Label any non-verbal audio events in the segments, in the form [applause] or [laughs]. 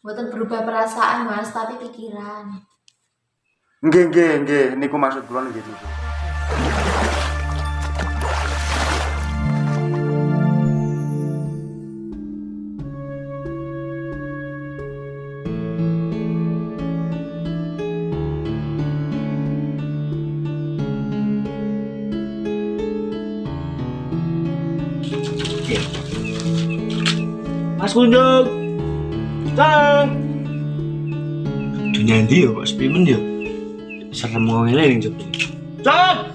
Buatan berubah perasaan mas, tapi pikiran. Nggih, nggih, nggih, niku maksud kula nggih niku. Mas Kunjung. Sang. Dunia ndi yo kok sepi men yo. Serem wong ngene ning jero. Sang.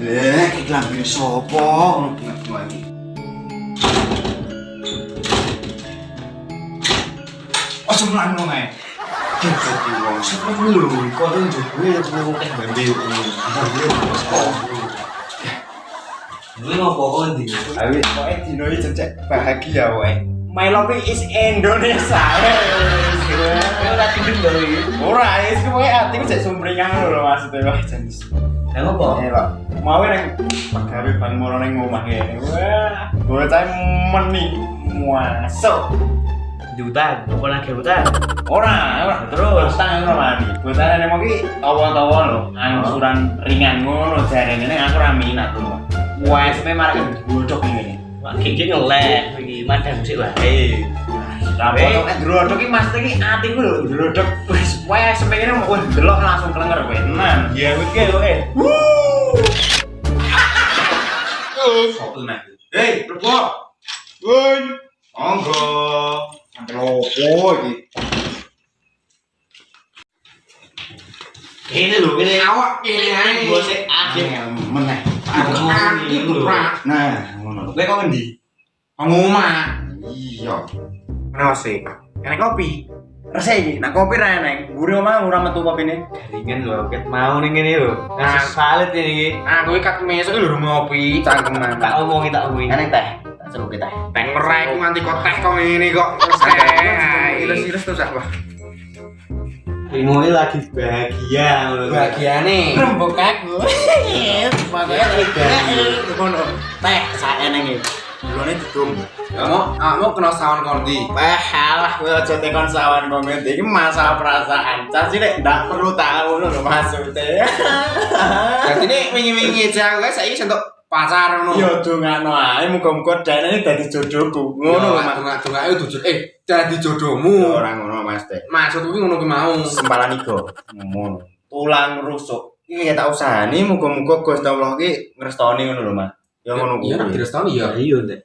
Eh, lambe sapa ngono iki. Ojo mlaku nang ae. Dadi wong Sepi lho, kok ning jero ya kok kok bambe yo. Ini ngopo kok ndi? Awi pokoke dino iki cecek bahagia wae. My love is Indonesia. Kowe ora tidur lho iki. Ora, wis kowe atiku cek sumringah lho maksudnya wah jenis. Lah ngopo? Eh, Pak. Mau nang pegawai bang mono nang omah kene. Wah, gue cah meni. Juta, apa lagi? Ora, ora terus tang ngono mani. Botane mau ki tawa-tawa lho, angsuran ringan ngono jarene ning aku ra minat lho. Wes me marake bodok ngene. Wah, iki ngeleh iki madang sik wae. Lah bodok nek drodok ki Mas iki atiku lho drodok wis wes sepengene mau delok langsung klenger kowe. Tenan. Ya wis. Sopo nek? Hei, Rebo. Woi. Monggo. Sampai lopo iki? Kene lho, kene awak kene ae. Sik akhir. meneh. Aki pura. Nah, ngono. Kowe kok ngendi? Nang omah. Iya. Kenapa sih? Enak kopi. Resik nak kopi ra eneng. Gure omah ora metu kopine. Garingan lho, ket mau ning kene lho. Nasi salit ini iki. Aku iki kat mesuk lho ngopi. Cangkeman. Tak omongi tak omongi. Eneng teh. Tak seru kita. Teng merai ku nganti kok teh kok ngene kok. [laughs] Terus teh. Iris-iris tuh sak, Ini lagi bahagia ngono. Bahagiane. Rembuk aku. [laughs] Makanya ngono. Teh sak eneng iki. Gulane didum. Kamu, kamu kena sawan kondi. Wah, alah kowe aja tekon sawan komen iki masalah perasaan. Cah cilik ndak perlu tahu lho maksudnya. [laughs] Jadi ini wingi-wingi aja aku saiki sentuk pacar ngono. Yo dongakno ae muga-muga dene dadi jodohku. Ngono lho Mas. Tengah-tengah itu tujuh. Eh, jadi jodohmu. Ora ngono Mas Teh. Maksud kuwi ngono ki mau. Sempalan igo. Ngono. Tulang rusuk. Iki tak usahani muga-muga Gusti Allah ki ngrestoni ngono lho Mas. Ya ngono Iya, nek kuwi. direstoni ya. Iya, Ndek.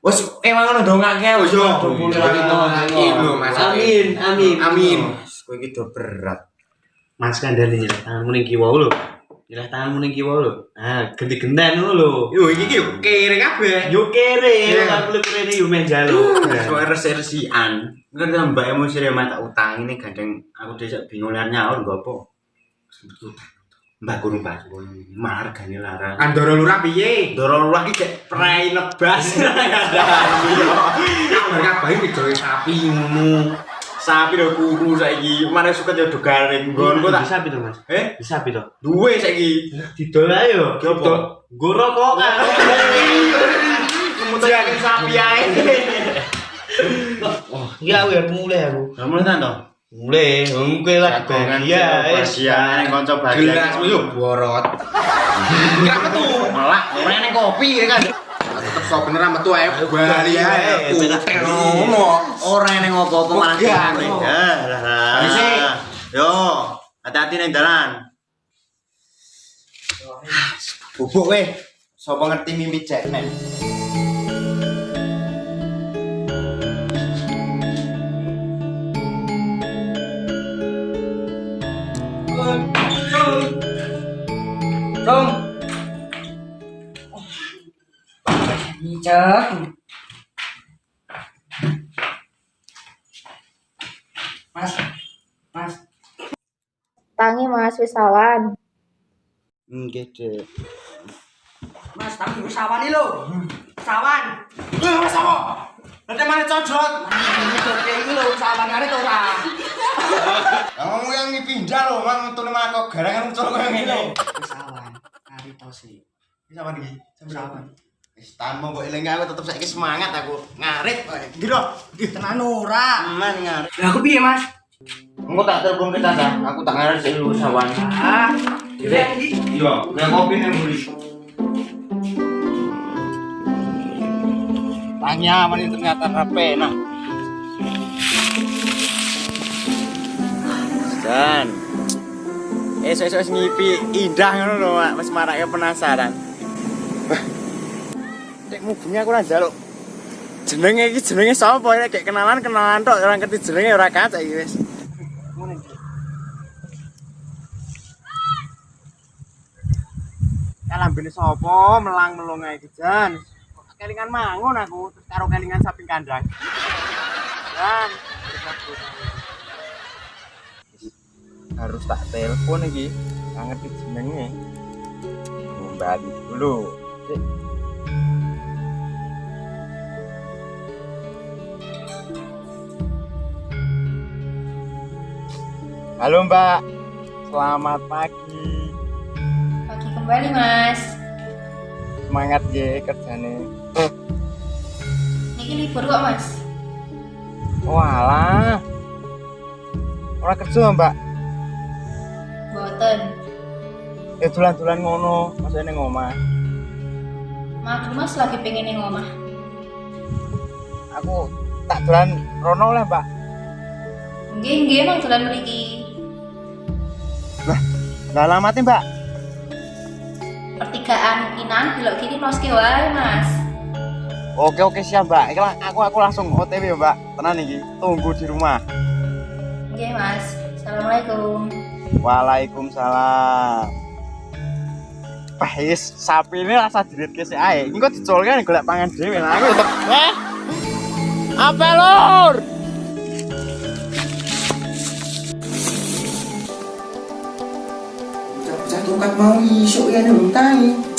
Wes emang ngono dongake wis yo. Iya, Mas. Amin, amin. Amin. Kowe iki do berat. Mas nyelah tanganmu ning kiwa lho. Nyelah tanganmu ning kiwa lho. Ah, ganti gendan ngono lho. Yo iki ki kere kabeh. Yo kere, Iya. kan kulit kene yo men jaluk. Soal resi-resian. Kan tambah emosi ya mata utang ini gandeng aku desa bingung liar nyaur gak apa. Mbak guru pas malah harganya larang. Andoro lurah piye? Dorong lagi kayak prai nebas. Ada Mereka bayi digawe sapi ngono. Sapi udah kuru saiki. Mana suka jadi garing. Gon kok tak bisa pito, Mas? eh Bisa pito. duwe saiki. Didol ae yo. Didol. Nggo rokokan. Kemudian sapi ae. Wah, [laughs] iya aku ya mulai aku. Kamu nonton toh? Mulai, mungkin lah bahagia, es. ya, yang konco bahagia. Gelasmu yo borot. [laughs] Enggak metu. Malah, orang yang kopi ya kan. Sok bener metu ae bali ae. Ngono, orang yang ngopo-ngopo malah. Ya. Yo, hati-hati ning dalan. Bubuk weh. Sopo ngerti mimpi Jackman? Tung. Cek. Mas, Mas, Tangi mas, wis sawan. Nggih, Dek. Mas, tapi wis sawan iki lho. Sawan. Eh, Mas apa? Nanti mana codot? Ini doke iki lho sawan kare to ora. Kamu yang dipindah loh, mang untuk lima kok garangan muncul kayak gini. Wis sawan. Kare to sih. Bisa apa nih? Sawan. Wis tahan mbok eling aku tetep saiki semangat aku. Ngarit kowe. Giro. Tenan ora. Aman ngarit. Lah aku piye, Mas? Engko tak telepon ke Tata, aku tak ngarep sik lu sawan. Ah. Dek. Iya, gue kopi nih beli. Tanya aman itu ternyata rapi nah. Dan esok-esok ngipi indah ngono lho, Mak. Wis marake penasaran. Nek mubunge aku ora njaluk. Jenenge iki jenenge sapa ya kayak kenalan kenalan tok ora ngerti jenenge ora kacak iki wis. Kalambene sapa melang melong ae iki jan. Kelingan mangun aku terus karo kelingan samping kandang. Dan harus tak telepon iki. Ngerti jenenge. Kembali dulu. Cik. Halo Mbak, selamat pagi. Pagi kembali, Mas. Semangat ya kerjane. Niki libur kok, Mas. Walah. Ora kerja Mbak. Boten. Ya dolan-dolan ngono, masa ning omah. Maklum Mas lagi pengen ning omah. Aku tak dolan rono lah, Mbak. Nggih, nggih, Mang dolan mriki. Lah alamatnya, Mbak. Pertigaan Inan belok kiri noske wae, Mas. Oke oke siap, Mbak. Iki lah, aku aku langsung OTW, ya, Mbak. Tenan iki, tunggu di rumah. Nggih, Mas. Assalamualaikum. Waalaikumsalam. Wah, yes, sapi ini rasa dirit ke si ae. Ini kok dicolkan golek pangan dhewe lah. Aku tetep, eh. Apa lur? Jatuhkan mau isuk ya nih tangi.